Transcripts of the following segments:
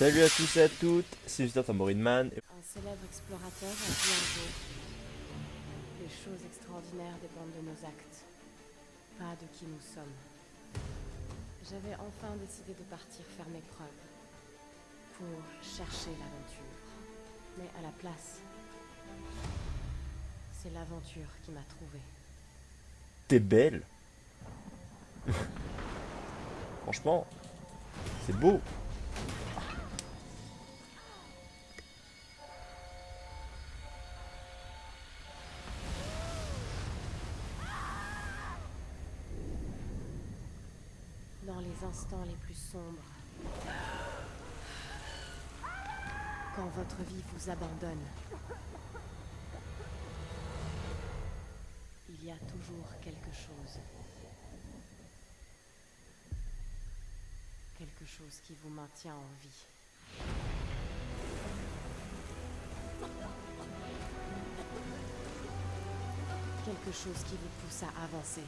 Salut à tous et à toutes, c'est Mister Tambourine Man. Un célèbre explorateur a dit un jour Les choses extraordinaires dépendent de nos actes, pas de qui nous sommes. J'avais enfin décidé de partir faire mes preuves, pour chercher l'aventure. Mais à la place, c'est l'aventure qui m'a trouvé. T'es belle. Franchement, c'est beau. Les plus sombres, quand votre vie vous abandonne, il y a toujours quelque chose. Quelque chose qui vous maintient en vie. Quelque chose qui vous pousse à avancer.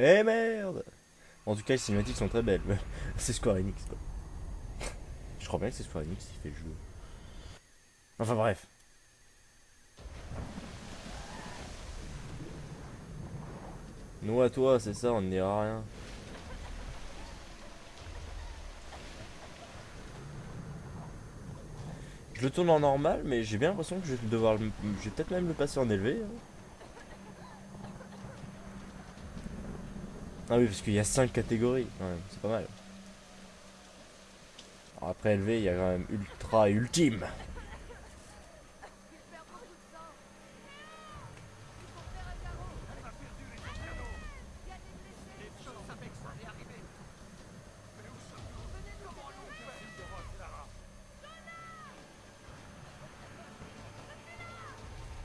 Eh merde En tout cas, les cinématiques sont très belles. c'est Square Enix, quoi. Je crois bien que c'est Square Enix qui fait le jeu. Enfin bref. Nous à toi, c'est ça, on ne dira rien. Je le tourne en normal, mais j'ai bien l'impression que je vais devoir le... Peut-être même le passer en élevé. hein. Ah oui, parce qu'il y a 5 catégories, même, c'est pas mal. Alors après élevé, il y a quand même ultra et ultime.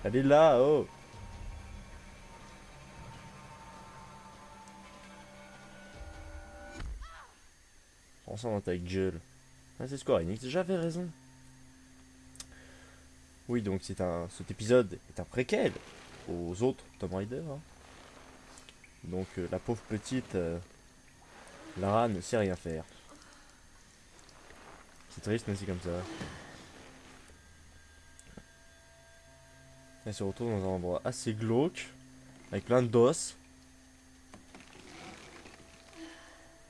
Elle est là, oh On s'en va avec gueule. Ah, c'est Square Enix, j'avais raison. Oui, donc c'est un, cet épisode est un préquel aux autres Tomb Raider. hein. Donc euh, la pauvre petite euh, Lara ne sait rien faire. C'est triste, mais c'est comme ça. Elle se retrouve dans un endroit assez glauque, avec plein d'os,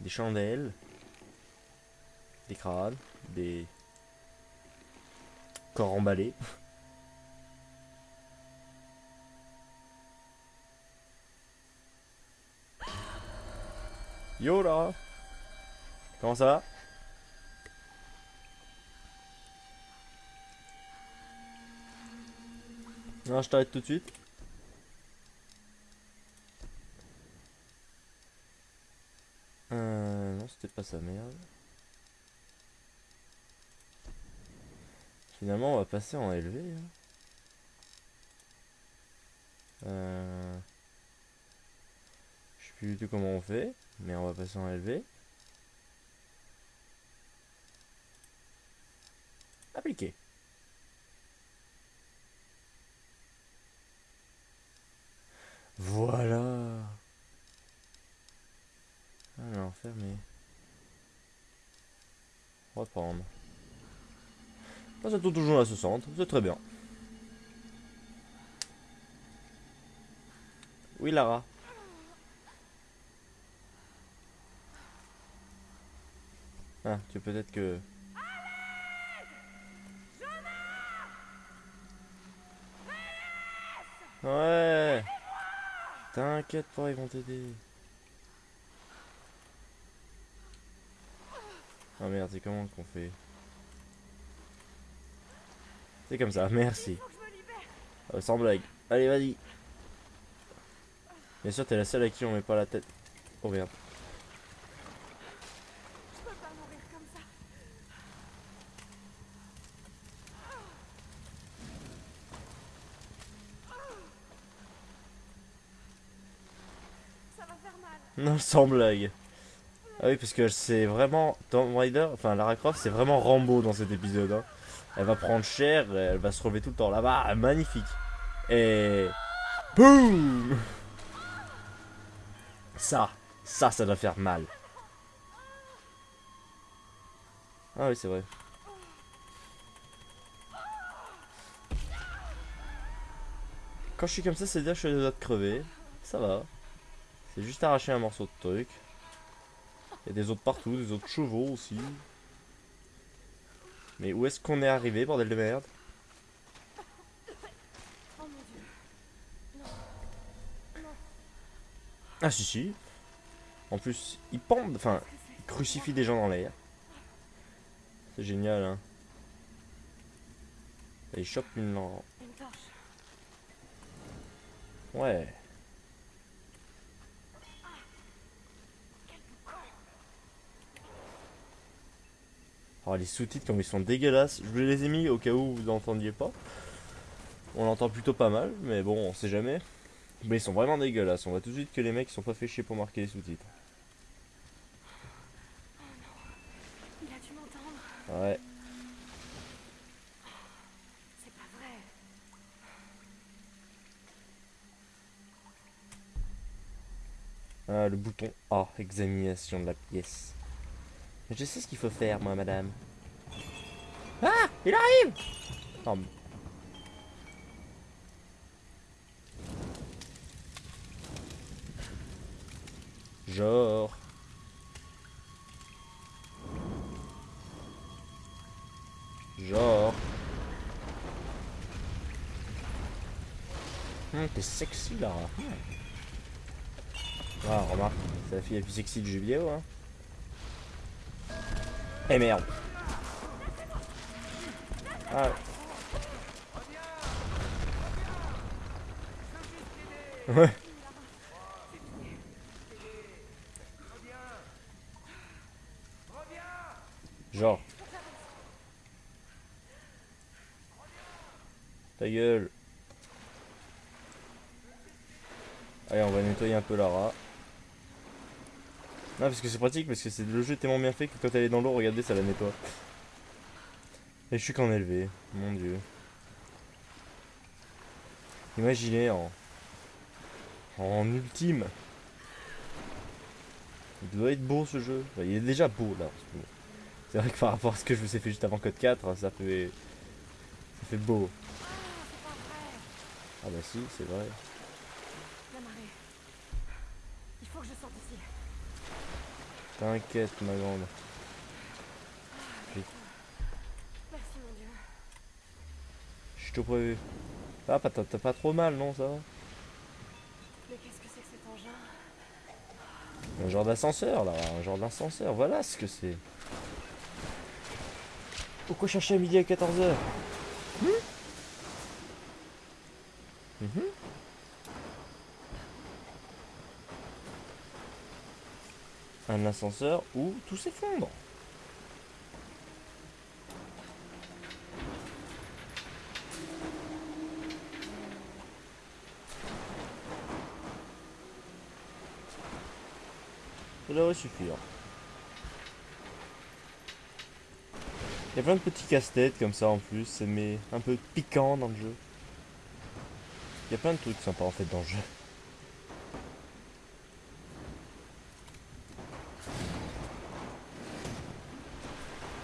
des chandelles, des corps emballés. Yo là Comment ça va? Non, je t'arrête tout de suite. Euh, non, c'était pas sa merde. Finalement, on va passer en élevé. hein. Euh... Je sais plus du tout comment on fait, mais on va passer en élevé. Appliquer. Voilà. Alors, fermer. Reprendre. Ça tourne toujours à 60, c'est très bien. Oui, Lara. Ah, tu peut-être que... Ouais T'inquiète pas, ils vont t'aider. Ah merde, c'est comment qu'on fait? Comme ça, merci. Euh, sans blague. Allez, vas-y. Bien sûr, t'es la seule à qui on met pas la tête. Oh merde. Non, sans blague. Ah oui, parce que c'est vraiment... Tomb Raider, enfin Lara Croft, c'est vraiment Rambo dans cet épisode. hein. Elle va prendre cher, elle va se relever tout le temps. Là-bas, magnifique. Et... Boum Ça, ça, ça doit faire mal. Ah oui, c'est vrai. Quand je suis comme ça, c'est dire que je suis à crever. Ça va. C'est juste arracher un morceau de truc. Il y a des autres partout, des autres chevaux aussi. Mais où est-ce qu'on est arrivé, bordel de merde. Ah si si. En plus, ils pendent, enfin, ils crucifient des gens dans l'air. C'est génial, hein. Et ils chopent une. Ouais. Alors les sous-titres comme ils sont dégueulasses, je les ai mis au cas où vous n'entendiez pas. On l'entend plutôt pas mal, mais bon, on sait jamais. Mais ils sont vraiment dégueulasses, on voit tout de suite que les mecs sont pas fait chier pour marquer les sous-titres. Il a dû m'entendre. Ouais. C'est pas vrai. Ah, le bouton A, examination de la pièce. Je sais ce qu'il faut faire, moi, madame. Ah Il arrive Oh, Genre. Genre. Hum, t'es sexy, là. Ah, remarque, c'est la fille la plus sexy du jeu vidéo, hein. Eh merde. Ah. Ouais. Genre. Ta gueule. Allez, on va nettoyer un peu Lara. Non, parce que c'est pratique, parce que c'est le jeu est tellement bien fait que quand elle est dans l'eau, regardez, ça la nettoie. Et je suis qu'en élevé, mon dieu. Imaginez en. En ultime. Il doit être beau ce jeu. Il est déjà beau là. C'est vrai que par rapport à ce que je vous ai fait juste avant Code 4, ça fait. Ça fait beau. Ah bah si, c'est vrai. La marée. Il faut que je sorte d'ici. T'inquiète, ma grande. Merci mon dieu. Je te prévu. Ah, pas- t'as t'as pas trop mal, non, ça va? Mais qu'est-ce que c'est que cet engin? Un genre d'ascenseur, là. Un genre d'ascenseur. Voilà ce que c'est. Pourquoi chercher à midi à 14h Un ascenseur où tout s'effondre. Ça devrait suffire. Il y a plein de petits casse-têtes comme ça en plus, ça met un peu piquant dans le jeu. Il y a plein de trucs sympas en fait dans le jeu.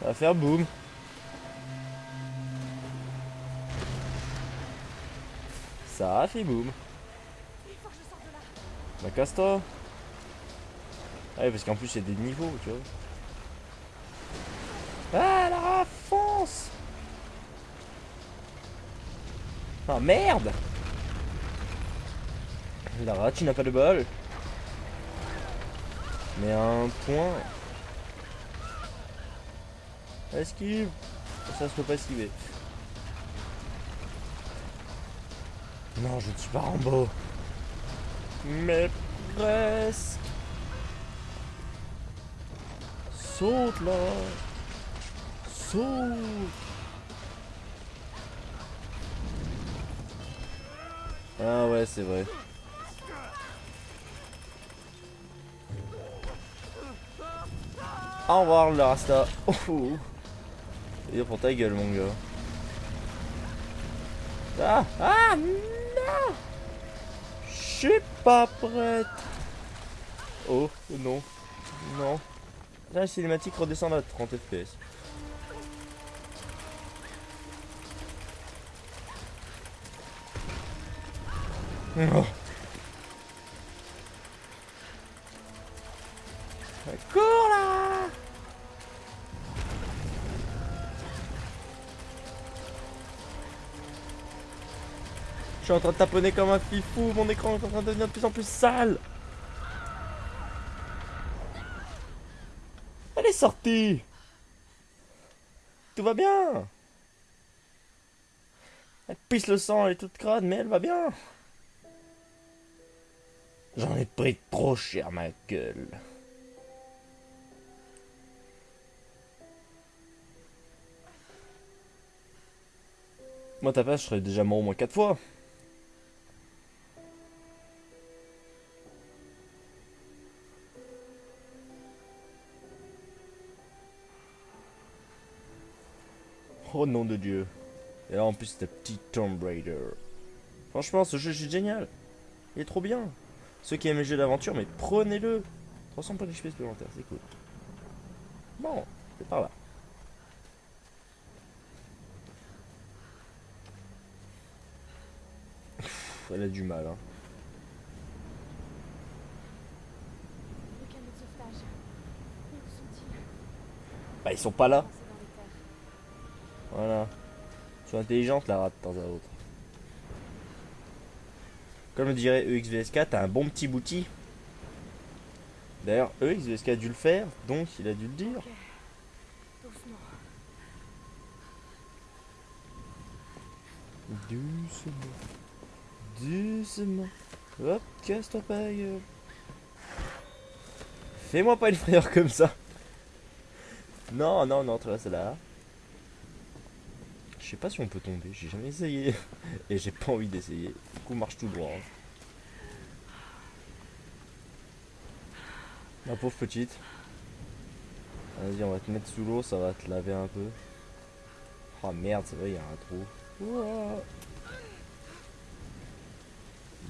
Va faire boum. Ça a fait boum. Bah casse-toi. Ah parce qu'en plus il y a des niveaux tu vois. Ah la fonce Ah merde. Lara tu n'as pas de bol. Mais un point Esquive Ça se peut pas esquiver Non je ne suis pas Rambo mais presque. Saute là. Saute. Ah ouais, c'est vrai. Au revoir le Rasta. Oh, Et pour ta gueule mon gars. Ah Ah Non Je suis pas prête. Oh non. Non. Là la cinématique redescend à 30 fps. Oh. Suis en train de taponner comme un fifou, mon écran est en train de devenir de plus en plus sale Elle est sortie Tout va bien Elle pisse le sang, elle est toute crade, mais elle va bien J'en ai pris trop cher ma gueule. Moi, ta place, je serais déjà mort au moins 4 fois. Oh nom de Dieu. Et là, en plus, c'est un petit Tomb Raider. Franchement, ce jeu, est génial. Il est trop bien. Ceux qui aiment les jeux d'aventure, mais prenez-le. 300 points d'XP supplémentaires, c'est cool. Bon, c'est par là. elle a du mal, hein. Bah, ils sont pas là. Voilà. Ils sont intelligentes, la rate, de temps à autre. Comme le dirait EXVSK, t'as un bon petit bouti. D'ailleurs, EXVSK a dû le faire, donc il a dû le dire. Doucement. Doucement. Hop, casse-toi pas. Fais-moi pas une frayeur comme ça. Non, non, non, tu vois, c'est là. Je sais pas si on peut tomber, j'ai jamais essayé. Et j'ai pas envie d'essayer. Du coup, marche tout droit. hein. Ma pauvre petite. Vas-y, on va te mettre sous l'eau, ça va te laver un peu. Oh merde, c'est vrai, il y a un trou.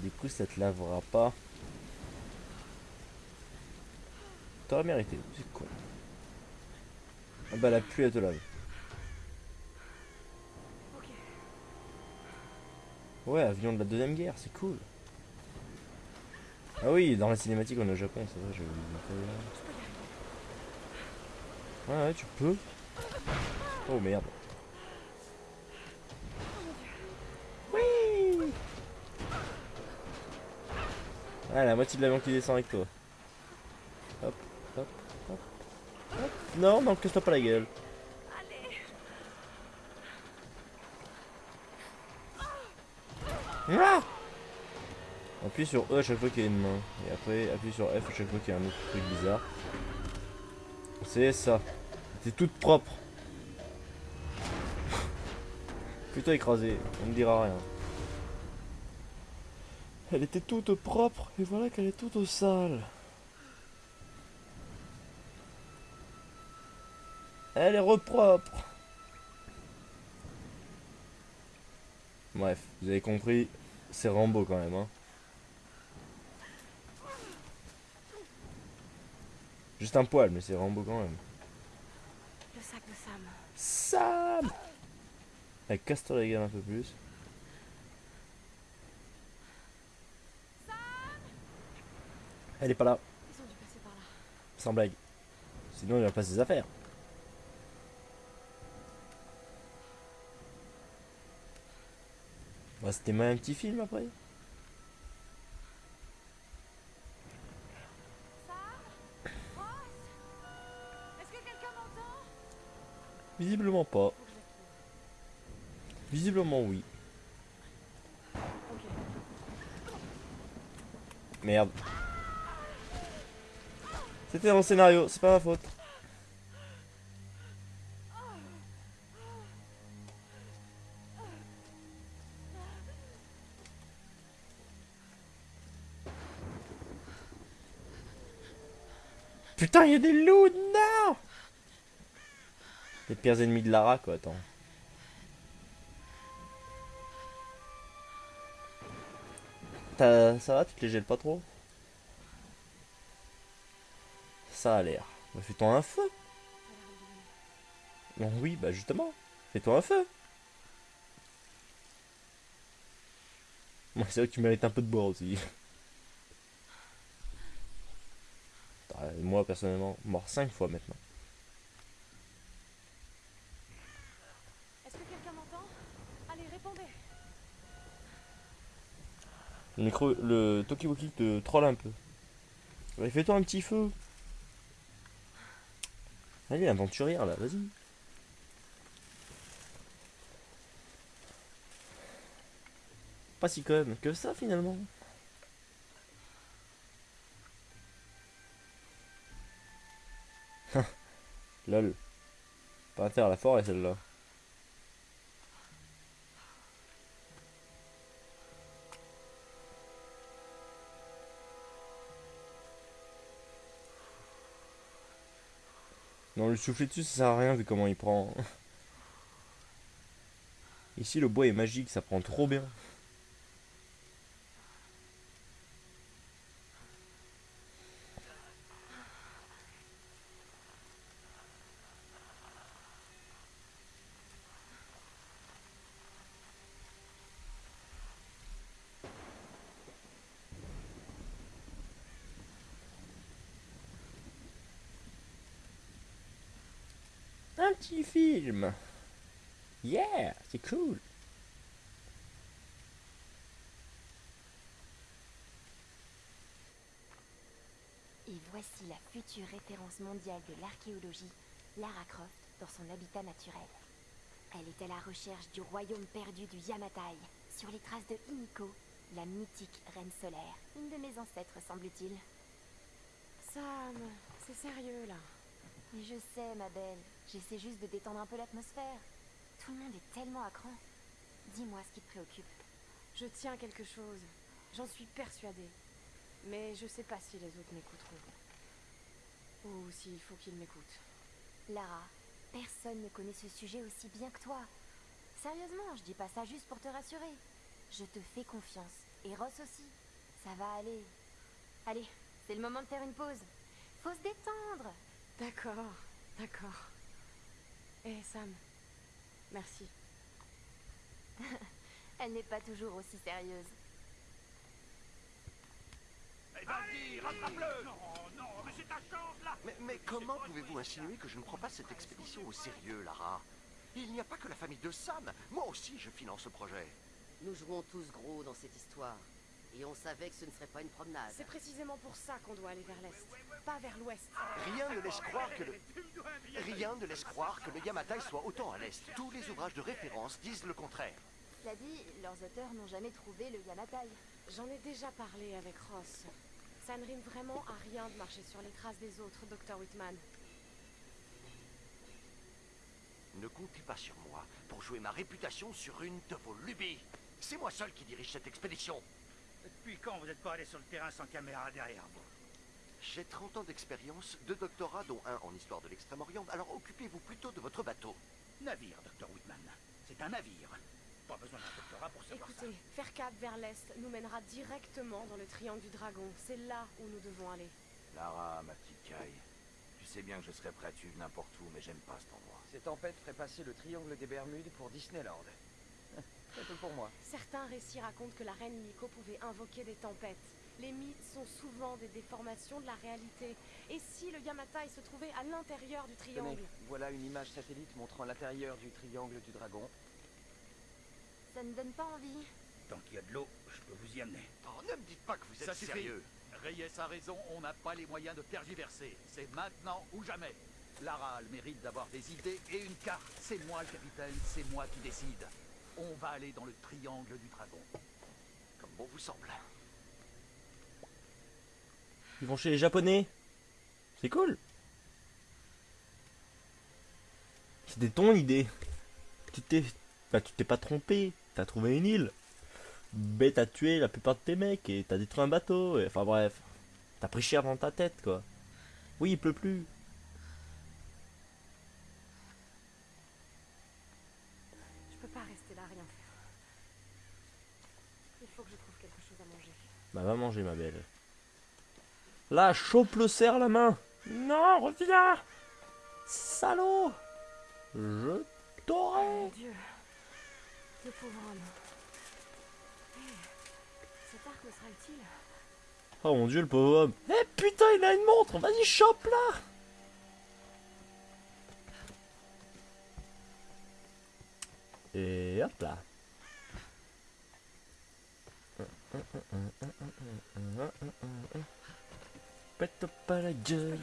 Du coup, ça te lavera pas. T'aurais mérité, c'est con. Ah bah la pluie elle te lave. Ok. Ouais, avion de la deuxième guerre, c'est cool. Ah oui, dans la cinématique on est au Japon, c'est vrai, arriver. Ouais, ouais, tu peux. Oh merde. Oui Ah, la moitié de l'avion qui descend avec toi. Hop, hop, hop, hop. Non, non, casse-toi pas la gueule. Ah Appuie sur E à chaque fois qu'il y a une main. Et après, appuie sur F à chaque fois qu'il y a un autre truc bizarre. C'est ça. C'est toute propre. Plutôt écrasée, on ne dira rien. Elle était toute propre, et voilà qu'elle est toute sale. Elle est repropre. Bref, vous avez compris, c'est Rambo quand même. Hein. Juste un poil, mais c'est Rambo quand même. Le sac de Sam. Sam Elle casse-toi la gueule un peu plus. Elle est pas là, Ils ont dû passer par là. sans blague. Sinon il va pas ses affaires. Bah, C'était même un petit film après. Visiblement pas. Visiblement oui. Merde. C'était dans le scénario, c'est pas ma faute. Putain, il y a des loups, non Les pires ennemis de Lara, quoi, attends. Ça va, tu te les gèles pas trop? Ça a l'air. Fais-toi un feu. Non, oui, bah justement. Fais-toi un feu. Moi, c'est vrai que tu mérites un peu de boire aussi. Ah, Moi, personnellement, mort 5 fois maintenant. Est-ce que quelqu'un m'entend? Allez, répondez. Le micro, le Tokiwoki te troll un peu. Allez, fais-toi un petit feu. Allez, aventurière là, vas-y. Pas si conne que ça finalement. Lol. Pas intérêt à la forêt celle-là. Non, le souffler dessus, ça sert à rien vu comment il prend. Ici, le bois est magique, ça prend trop bien. Un petit film. Yeah, c'est cool. Et voici la future référence mondiale de l'archéologie, Lara Croft, dans son habitat naturel. Elle est à la recherche du royaume perdu du Yamatai, sur les traces de Himiko, la mythique reine solaire, une de mes ancêtres semble-t-il. Sam, c'est sérieux là. Mais je sais, ma belle, j'essaie juste de détendre un peu l'atmosphère. Tout le monde est tellement à cran. Dis-moi ce qui te préoccupe. Je tiens quelque chose. J'en suis persuadée. Mais je sais pas si les autres m'écouteront. Ou s'il faut qu'ils m'écoutent. Lara, personne ne connaît ce sujet aussi bien que toi. Sérieusement, je dis pas ça juste pour te rassurer. Je te fais confiance. Et Ross aussi. Ça va aller. Allez, c'est le moment de faire une pause. Faut se détendre. D'accord, d'accord. Eh Sam, merci. Elle n'est pas toujours aussi sérieuse. Vas-y, rattrape-le Non, non, mais c'est ta chance, là Mais, mais comment pouvez-vous insinuer que je ne prends pas cette expédition au sérieux, Lara? Il n'y a pas que la famille de Sam. Moi aussi, je finance ce projet. Nous jouons tous gros dans cette histoire. Et on savait que ce ne serait pas une promenade. C'est précisément pour ça qu'on doit aller vers l'est, pas vers l'ouest. Rien ne laisse croire que le... Rien ne laisse croire que le Yamatai soit autant à l'est. Tous les ouvrages de référence disent le contraire. Cela dit, leurs auteurs n'ont jamais trouvé le Yamatai. J'en ai déjà parlé avec Ross. Ça ne rime vraiment à rien de marcher sur les traces des autres, Dr. Whitman. Ne comptez pas sur moi pour jouer ma réputation sur une de vos lubies. C'est moi seul qui dirige cette expédition. Depuis quand vous n'êtes pas allé sur le terrain sans caméra derrière vous? J'ai 30 ans d'expérience, deux doctorats dont un en histoire de l'Extrême-Orient, alors occupez-vous plutôt de votre bateau. Navire, Dr. Whitman. C'est un navire. Pas besoin d'un doctorat pour savoir Écoutez, faire cap vers l'est nous mènera directement dans le triangle du dragon. C'est là où nous devons aller. Lara, ma petite caille. Tu sais bien que je serais prêt à suivre n'importe où, mais j'aime pas cet endroit. Ces tempêtes feraient passer le triangle des Bermudes pour Disneyland. C'est tout pour moi. Certains récits racontent que la reine Miko pouvait invoquer des tempêtes. Les mythes sont souvent des déformations de la réalité. Et si le Yamatai se trouvait à l'intérieur du Tenez, triangle voilà une image satellite montrant l'intérieur du triangle du dragon. Ça ne donne pas envie. Tant qu'il y a de l'eau, je peux vous y amener. Oh, ne me dites pas que vous êtes Ça sérieux. Reyes a raison, on n'a pas les moyens de tergiverser. C'est maintenant ou jamais. Lara a le mérite d'avoir des idées et une carte. C'est moi le capitaine, c'est moi qui décide. On va aller dans le triangle du dragon. Comme bon vous semble. Ils vont chez les japonais. C'est cool. C'était ton idée. Tu t'es bah, tu t'es pas trompé. T'as trouvé une île. Mais t'as tué la plupart de tes mecs et t'as détruit un bateau. et- Enfin bref. T'as pris cher dans ta tête quoi. Oui, il pleut plus. Bah va manger ma belle. Là, chope le cerf la main. Non, reviens Salaud Je t'aurai Mon Dieu. Le pauvre homme. Hé, cet arc me sera utile. Oh mon dieu, le pauvre homme. Eh putain, il a une montre Vas-y, chope là Et hop là. Pète pas la gueule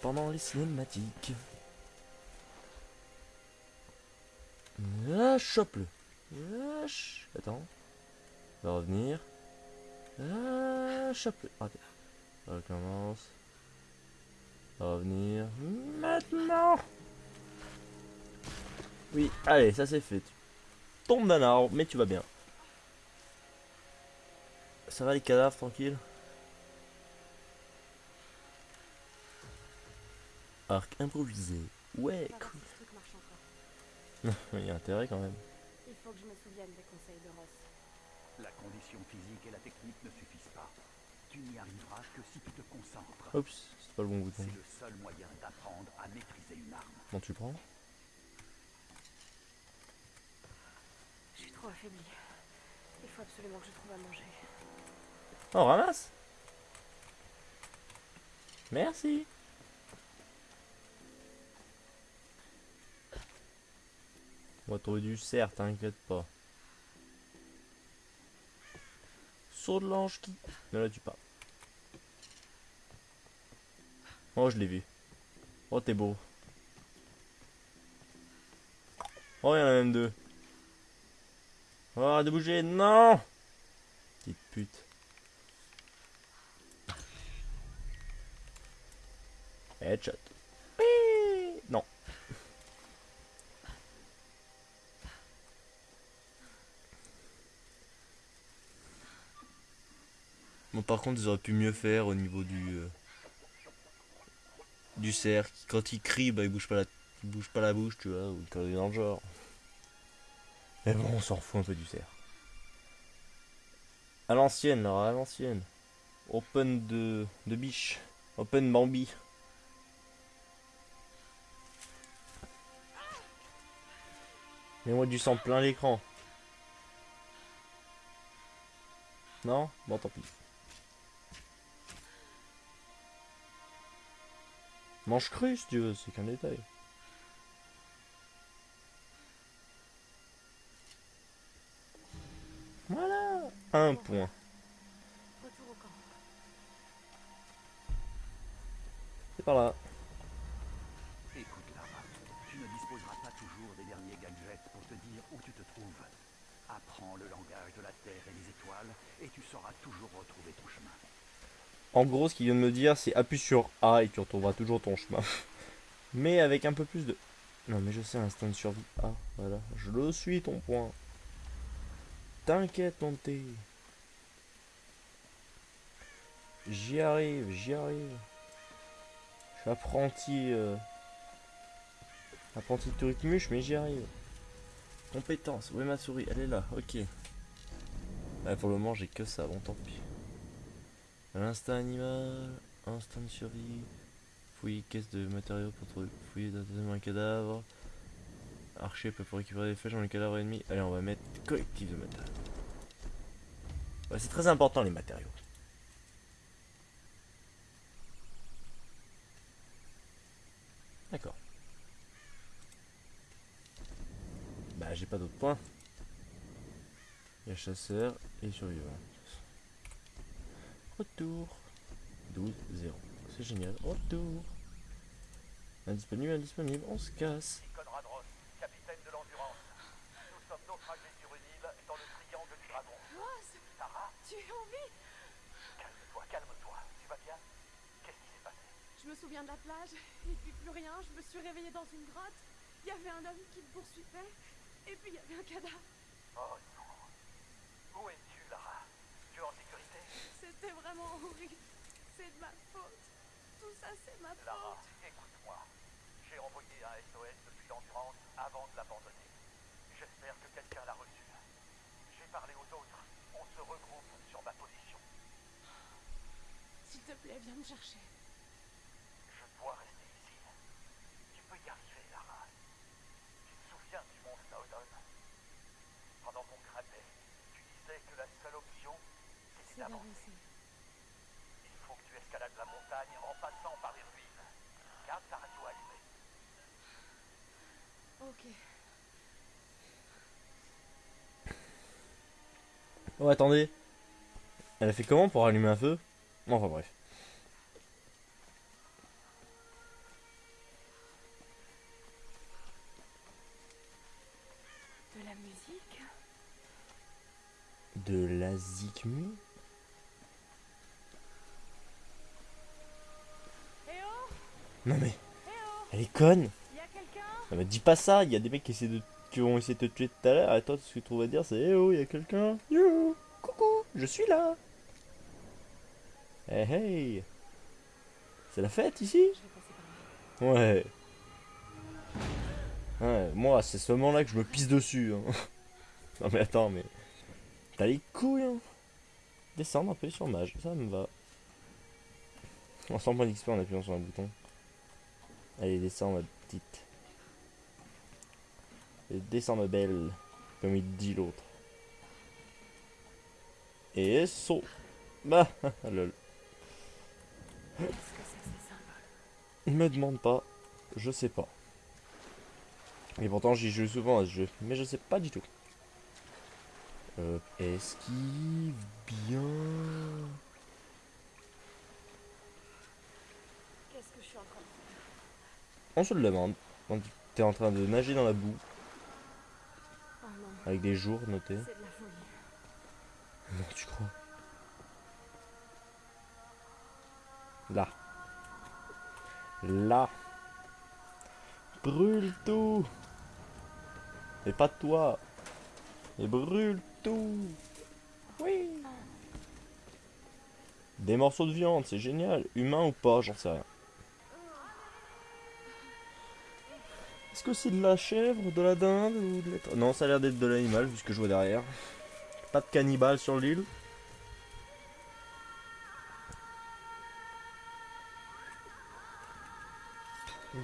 pendant les cinématiques. Ah, chope-le. Ch- Attends. Va revenir. Ah, chope-le. Ça recommence. Va revenir. Maintenant Oui, allez, ça c'est fait. Tu tombes d'un arbre, mais tu vas bien. Ça va les cadavres, tranquille Arc improvisé. Ouais, cool. Il y a intérêt quand même. Il faut que je me souvienne des conseils de Ross. La condition physique et la technique ne suffisent pas. Tu n'y arriveras que si tu te concentres. Oups, c'est pas le bon bouton. C'est le seul moyen d'apprendre à maîtriser une arme. Bon, tu prends Je suis trop affaiblie. Il faut absolument que je trouve à manger. Oh, ramasse Merci On va trouver du cerf, t'inquiète pas. Saut de l'ange qui... Ne la tue pas. Oh, je l'ai vu. Oh, t'es beau. Oh, il y en a même deux. Oh, de bouger, non Petite pute. Headshot. Non. Bon, par contre, ils auraient pu mieux faire au niveau du euh, du cerf. Quand il crie, bah il bouge pas la, il bouge pas la bouche, tu vois, ou quand il est dans le genre. Mais bon, on s'en fout un peu du cerf. À l'ancienne, alors à l'ancienne. Open de, de biche. Open Bambi. Mets-moi du sang plein l'écran. Non? Bon, tant pis. Mange cru si tu veux, c'est qu'un détail. Voilà Un point. C'est par là. Écoute, Lara, tu ne disposeras pas toujours des derniers gadgets pour te dire où tu te trouves. Apprends le langage de la Terre et des étoiles, et tu sauras toujours retrouver ton chemin. En gros, ce qu'il vient de me dire, c'est appuie sur A et tu retrouveras toujours ton chemin. Mais avec un peu plus de... Non, mais je sais, instinct de survie. Ah, voilà. Je le suis, ton point. T'inquiète, mon thé. J'y arrive, j'y arrive. Je suis apprenti... euh, Apprenti de truc-muche, mais j'y arrive. Compétence, où est ma souris Elle est là, ok. Ah, pour le moment, j'ai que ça, bon, tant pis. L'instinct animal, instinct de survie, fouiller caisse de matériaux pour trouver, fouiller un cadavre. Archer peut pour récupérer des flèches dans les cadavres ennemis. Allez, on va mettre collectif de matériaux. Ouais, c'est très important les matériaux. D'accord. Bah, j'ai pas d'autres points. Il y a chasseur et survivant. Retour. 12, 0. C'est génial. Retour. Indisponible, indisponible. On se casse. De l'Endurance. Nous sommes naufragés sur une île dans le triangle du dragon. Ross Sarah, Tu es en vie calme-toi, calme-toi. Tu vas bien? Qu'est-ce qui s'est passé? Je me souviens de la plage, et puis plus rien. Je me suis réveillée dans une grotte. Il y avait un homme qui me poursuivait, et puis il y avait un cadavre. Oh. Où es-tu, Lara? Tu es en sécurité? C'était vraiment horrible. C'est de ma faute. Tout ça, c'est ma Lara, faute. écoute-moi. J'ai envoyé un SOS depuis l'Endurance avant de l'abandonner. J'espère que quelqu'un l'a reçu. J'ai parlé aux autres. On se regroupe sur ma position. plaît, viens me chercher. Je dois rester ici. Tu peux y arriver, Lara. Tu te souviens du mont Snowdon Pendant qu'on grattait, tu disais que la seule option, Il faut que tu escalades la montagne en passant par les ruines. Garde ta radio allumée. Ok. Oh, attendez. Elle a fait comment pour allumer un feu? Enfin bref. De la musique? De la zikmu Eh oh Non mais, Eh elle est conne Non mais dis pas ça, il y a des mecs qui, essaient de... qui ont de te tuer tout à l'heure, et toi ce que tu trouves à dire c'est Eh oh, il y a quelqu'un Yo Coucou, je suis là Hey hey C'est la fête ici? Ouais. Ouais, moi c'est ce moment là que je me pisse dessus. hein. non mais attends, mais... T'as les couilles hein Descendre un peu sur mage, ça me va. On sent pas d'XP en appuyant sur un bouton. Allez, descends ma petite. Et descends ma belle, comme il dit l'autre. Et saut. Bah, lol. Me demande pas, je sais pas. Et pourtant j'y joue souvent à ce jeu, mais je sais pas du tout. Euh, esquive bien. Qu'est-ce que je suis en train de faire On se le demande. Que t'es en train de nager dans la boue, avec des jours notés. de. Non, tu crois? Là. Là. Brûle tout. Et pas toi. Et brûle tout. Oui. Des morceaux de viande, c'est génial. Humain ou pas, j'en sais rien. Est-ce que c'est de la chèvre, de la dinde ou de la... Non, ça a l'air d'être de l'animal, vu ce que je vois derrière. Pas de cannibale sur l'île.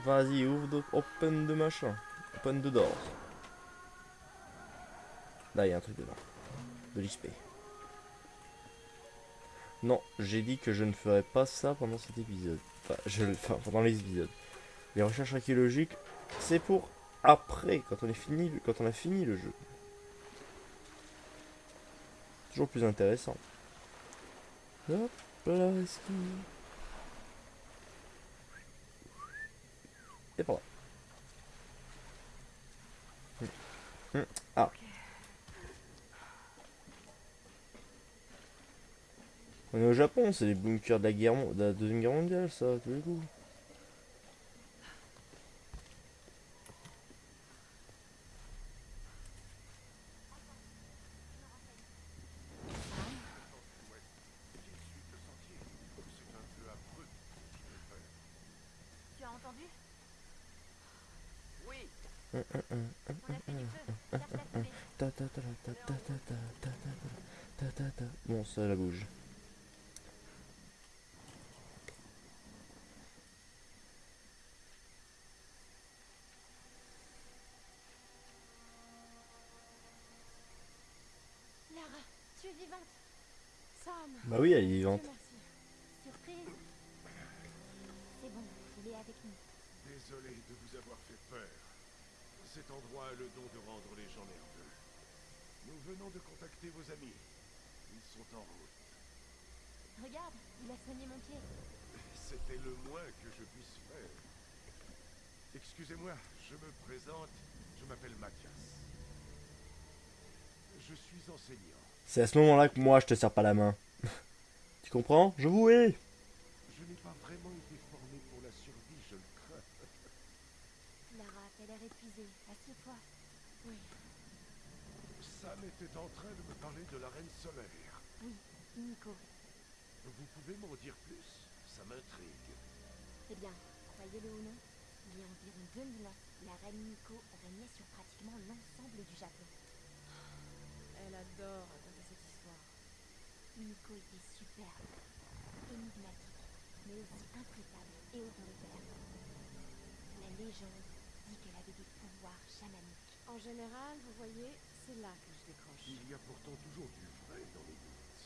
Vas-y, ouvre de... open de machin. Open de door. Là, il y a un truc dedans. De l'XP. Non, j'ai dit que je ne ferais pas ça pendant cet épisode. Enfin, je... enfin pendant les épisodes. Les recherches archéologiques, c'est pour après, quand on est fini, quand on a fini le jeu. Toujours plus intéressant. Hop là. Et par là. Ah. On est au Japon, c'est les bunkers de la guerre, de la deuxième guerre mondiale, ça, tous les coups. Ça la bouge. Lara, tu es vivante. Sam Bah oui, elle est vivante. merci. Surprise. C'est bon, il est avec nous. Désolé de vous avoir fait peur. Cet endroit a le don de rendre les gens nerveux. Nous venons de contacter vos amis. Ils sont en route. Regarde, il a soigné mon pied. C'était le moins que je puisse faire. Excusez-moi, je me présente. Je m'appelle Mathias. Je suis enseignant. C'est à ce moment-là que moi je te serre pas la main. tu comprends? Je vous hais. Je n'ai pas vraiment été formé pour la survie, je le crains. Lara, t'as l'air épuisée. Assieds-toi. Oui, Sam était en train de me parler de la reine solaire. Oui, Nico. Vous pouvez m'en dire plus? Ça m'intrigue. Eh bien, croyez-le ou non, il y a environ 2000 ans, la reine Nico régnait sur pratiquement l'ensemble du Japon. elle adore raconter cette histoire. Nico était superbe, énigmatique, aussi intraitable et autoritaire. La légende dit qu'elle avait des pouvoirs chamaniques. En général, vous voyez, c'est là que je décroche. Il y a pourtant toujours du vrai dans les doutes.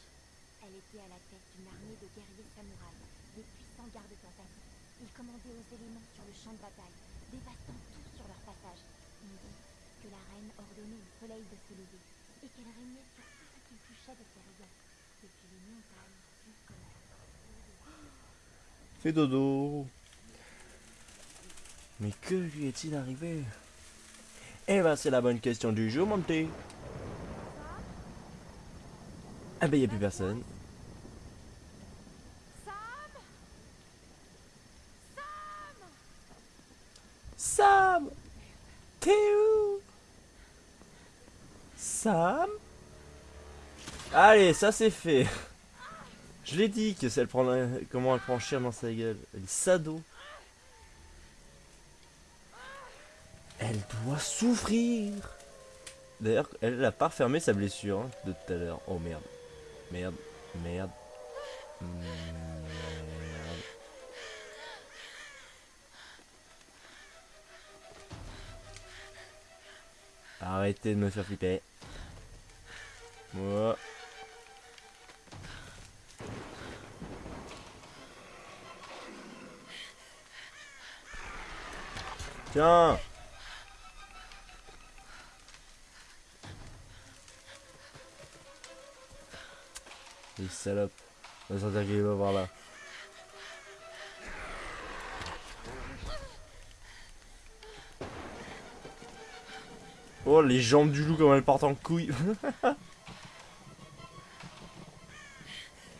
Elle était à la tête d'une armée de guerriers samouraïs, de puissants gardes tentacles. Ils commandaient aux éléments sur le champ de bataille, dévastant tout sur leur passage. On dit que la reine ordonnait au soleil de se lever et qu'elle régnait sur tout ce qui touchait de ses rayons, depuis les montagnes jusqu'au mer. Fais dodo. Mais que lui est-il arrivé? Eh ben c'est la bonne question du jour, mon petit. Ah ben y a plus personne. Sam T'es où? Sam? Allez, ça c'est fait. Je l'ai dit que ça elle prend comment elle prend cher dans sa gueule. Elle est sado. Elle doit souffrir. D'ailleurs, elle a pas refermé sa blessure hein, de tout à l'heure. Oh merde. Merde. Merde. Merde. Arrêtez de me faire flipper. Moi. Tiens Les salopes. On va qu'il va voir là. Oh les jambes du loup comme elles partent en couille.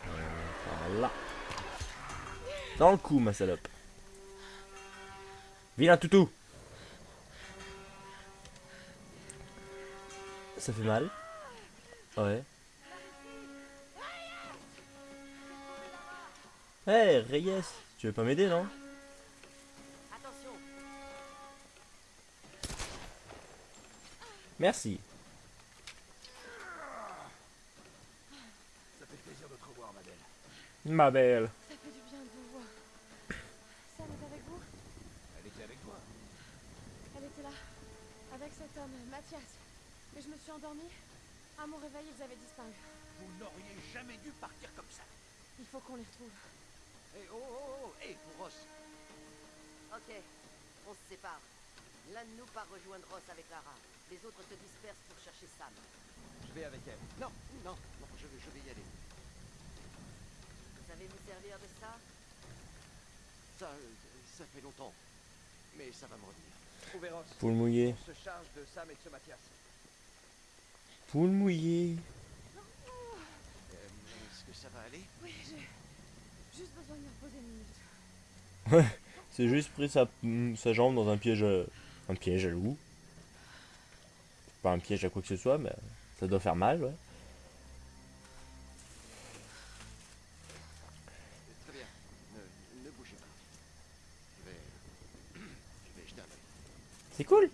voilà. Dans le cou ma salope. Vilain toutou. Ça fait mal. Ouais. Hey Reyes, tu veux pas m'aider non? Attention Merci. Ça fait plaisir de te revoir, ma belle. Ma belle. Ça fait du bien de vous voir. Sam est avec vous? Elle était avec toi. Elle était là, avec cet homme, Mathias. Et je me suis endormie. À mon réveil, ils avaient disparu. Vous n'auriez jamais dû partir comme ça. Il faut qu'on les retrouve. Eh oh oh oh Eh Ross Ok, on se sépare. L'un de nous part rejoindre Ross avec Lara. Les autres se dispersent pour chercher Sam. Je vais avec elle. Non, non, non, je, vais- je vais y aller. Vous savez vous servir de ça? Ça, euh, ça fait longtemps. Mais ça va me revenir. Trouvez Ross. Poule mouillée. On se charge de Sam et de ce Mathias. Poule mouillée. Euh, Est-ce que ça va aller? Oui, j'ai juste besoin de me reposer une minute. Ouais, c'est juste pris sa, sa jambe dans un piège à, un piège à loup. Pas un piège à quoi que ce soit, mais ça doit faire mal, ouais. Très bien. Ne, ne bougez pas. Je vais, je vais jeter un œil. C'est cool.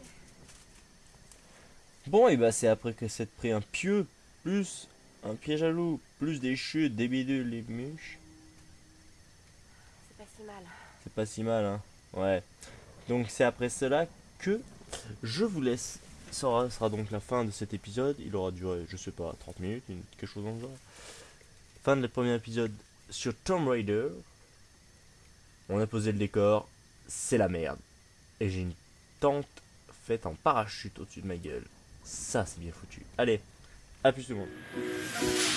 Bon, et bah c'est après que c'est pris un pieu, plus un piège à loup, plus des chutes, des bidules, les mûches. C'est pas si mal. Hein. Ouais. Donc c'est après cela que je vous laisse. Ça sera, donc la fin de cet épisode. Il aura duré, je sais pas, 30 minutes, quelque chose dans le genre. Fin de le premier épisode sur Tomb Raider. On a posé le décor. C'est la merde. Et j'ai une tente faite en parachute au-dessus de ma gueule. Ça, c'est bien foutu. Allez, à plus tout le monde.